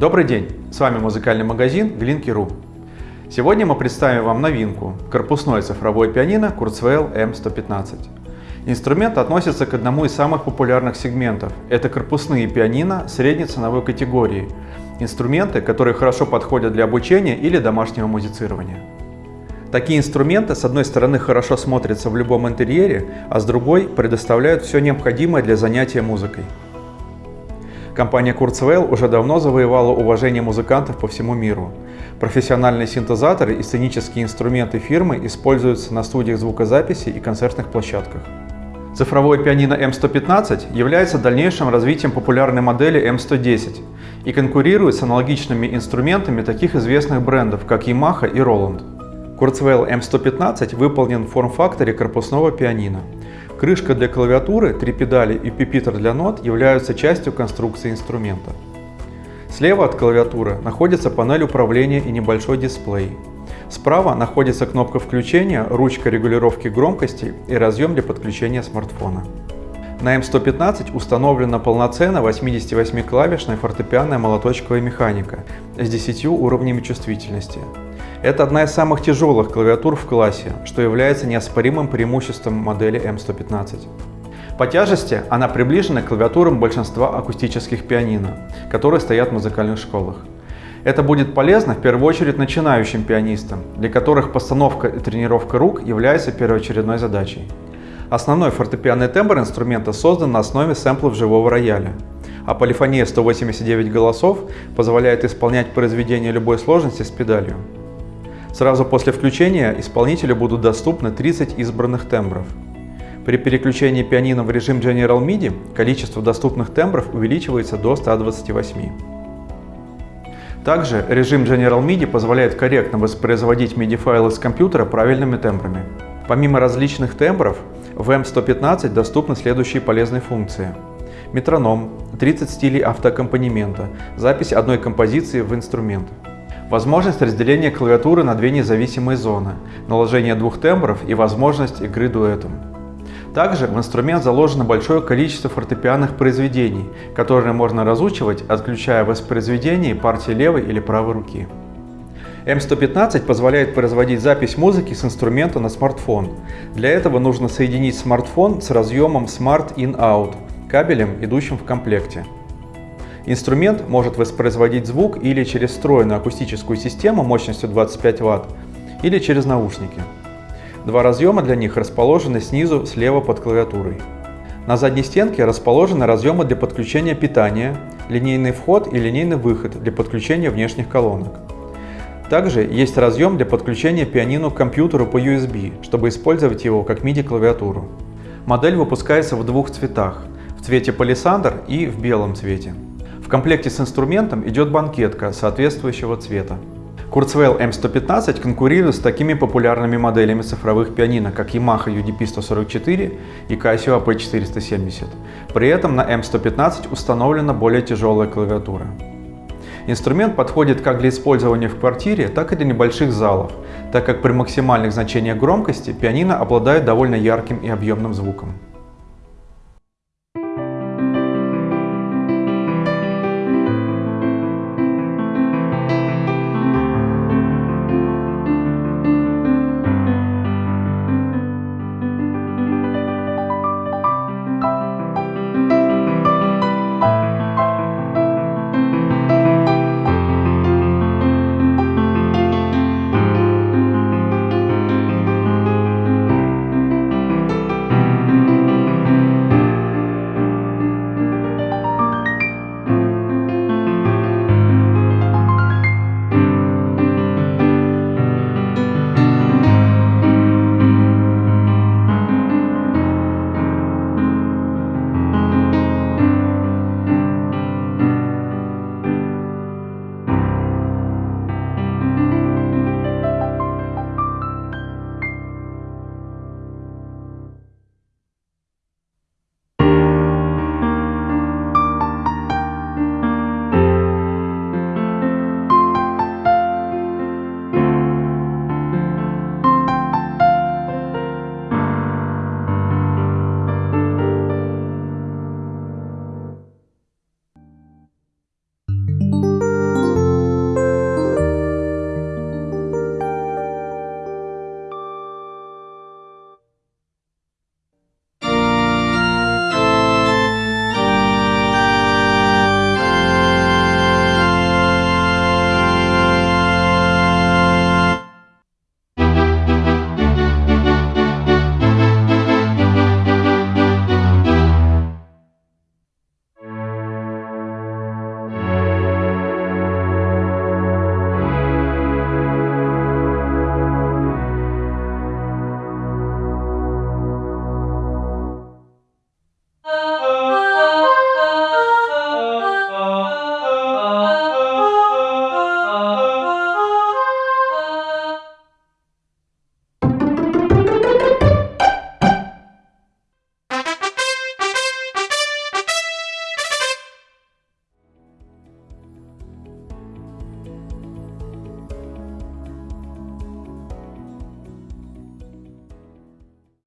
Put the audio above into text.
Добрый день! С вами музыкальный магазин Глинки.ру. Сегодня мы представим вам новинку – корпусное цифровое пианино Kurzweil M115. Инструмент относится к одному из самых популярных сегментов. Это корпусные пианино средней ценовой категории. Инструменты, которые хорошо подходят для обучения или домашнего музицирования. Такие инструменты, с одной стороны, хорошо смотрятся в любом интерьере, а с другой предоставляют все необходимое для занятия музыкой. Компания Kurzweil уже давно завоевала уважение музыкантов по всему миру. Профессиональные синтезаторы и сценические инструменты фирмы используются на студиях звукозаписи и концертных площадках. Цифровое пианино M115 является дальнейшим развитием популярной модели M110 и конкурирует с аналогичными инструментами таких известных брендов, как Yamaha и Roland. Kurzweil M115 выполнен в форм-факторе корпусного пианино. Крышка для клавиатуры, три педали и пипитер для нот являются частью конструкции инструмента. Слева от клавиатуры находится панель управления и небольшой дисплей. Справа находится кнопка включения, ручка регулировки громкости и разъем для подключения смартфона. На M115 установлена полноценная 88-клавишная фортепианная молоточковая механика с 10 уровнями чувствительности. Это одна из самых тяжелых клавиатур в классе, что является неоспоримым преимуществом модели M115. По тяжести она приближена к клавиатурам большинства акустических пианино, которые стоят в музыкальных школах. Это будет полезно в первую очередь начинающим пианистам, для которых постановка и тренировка рук является первоочередной задачей. Основной фортепианный тембр инструмента создан на основе сэмплов живого рояля, а полифония 189 голосов позволяет исполнять произведения любой сложности с педалью. Сразу после включения исполнителю будут доступны 30 избранных тембров. При переключении пианино в режим General MIDI количество доступных тембров увеличивается до 128. Также режим General MIDI позволяет корректно воспроизводить MIDI-файлы с компьютера правильными тембрами. Помимо различных тембров, в M115 доступны следующие полезные функции. Метроном, 30 стилей автоаккомпанемента, запись одной композиции в инструмент. Возможность разделения клавиатуры на две независимые зоны, наложение двух тембров и возможность игры дуэтом. Также в инструмент заложено большое количество фортепианных произведений, которые можно разучивать, отключая воспроизведение партии левой или правой руки. M115 позволяет производить запись музыки с инструмента на смартфон. Для этого нужно соединить смартфон с разъемом Smart In-Out, кабелем, идущим в комплекте. Инструмент может воспроизводить звук или через встроенную акустическую систему мощностью 25 Вт, или через наушники. Два разъема для них расположены снизу слева под клавиатурой. На задней стенке расположены разъемы для подключения питания, линейный вход и линейный выход для подключения внешних колонок. Также есть разъем для подключения пианино к компьютеру по USB, чтобы использовать его как MIDI-клавиатуру. Модель выпускается в двух цветах – в цвете палисандр и в белом цвете. Комплекте с инструментом идет банкетка соответствующего цвета. Kurzweil M115 конкурирует с такими популярными моделями цифровых пианино, как Yamaha UDP-144 и Casio AP470. При этом на M115 установлена более тяжелая клавиатура. Инструмент подходит как для использования в квартире, так и для небольших залов, так как при максимальных значениях громкости пианино обладает довольно ярким и объемным звуком.